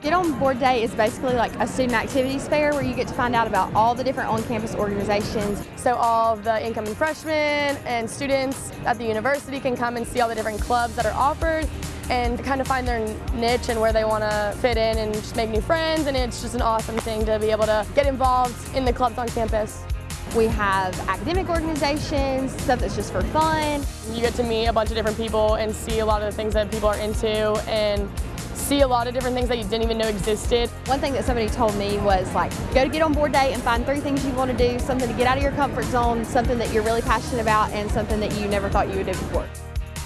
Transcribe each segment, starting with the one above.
Get on Board Day is basically like a student activities fair where you get to find out about all the different on-campus organizations. So all the incoming freshmen and students at the university can come and see all the different clubs that are offered and kind of find their niche and where they want to fit in and just make new friends and it's just an awesome thing to be able to get involved in the clubs on campus. We have academic organizations, stuff that's just for fun. You get to meet a bunch of different people and see a lot of the things that people are into and see a lot of different things that you didn't even know existed. One thing that somebody told me was like, go to get on board day and find three things you want to do, something to get out of your comfort zone, something that you're really passionate about, and something that you never thought you would do before.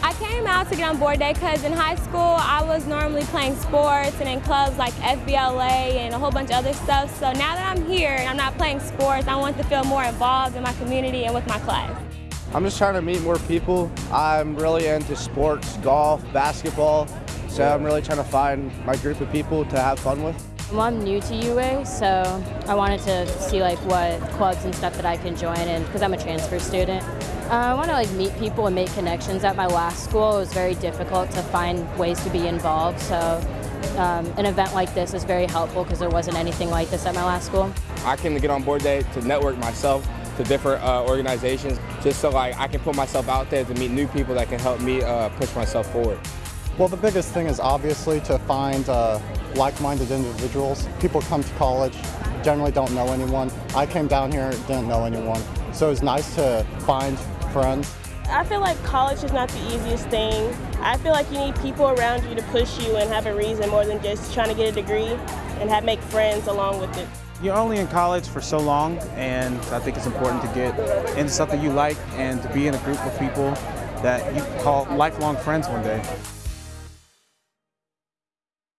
I came out to get on board day because in high school I was normally playing sports and in clubs like FBLA and a whole bunch of other stuff. So now that I'm here and I'm not playing sports, I want to feel more involved in my community and with my class. I'm just trying to meet more people. I'm really into sports, golf, basketball, so I'm really trying to find my group of people to have fun with. Well, I'm new to UA, so I wanted to see like what clubs and stuff that I can join in because I'm a transfer student. Uh, I want to like meet people and make connections. At my last school, it was very difficult to find ways to be involved, so um, an event like this is very helpful because there wasn't anything like this at my last school. I came to get on board day to network myself to different uh, organizations just so like I can put myself out there to meet new people that can help me uh, push myself forward. Well, the biggest thing is obviously to find uh, like-minded individuals. People come to college, generally don't know anyone. I came down here, didn't know anyone. So it's nice to find friends. I feel like college is not the easiest thing. I feel like you need people around you to push you and have a reason more than just trying to get a degree and have make friends along with it. You're only in college for so long and I think it's important to get into something you like and to be in a group of people that you call lifelong friends one day.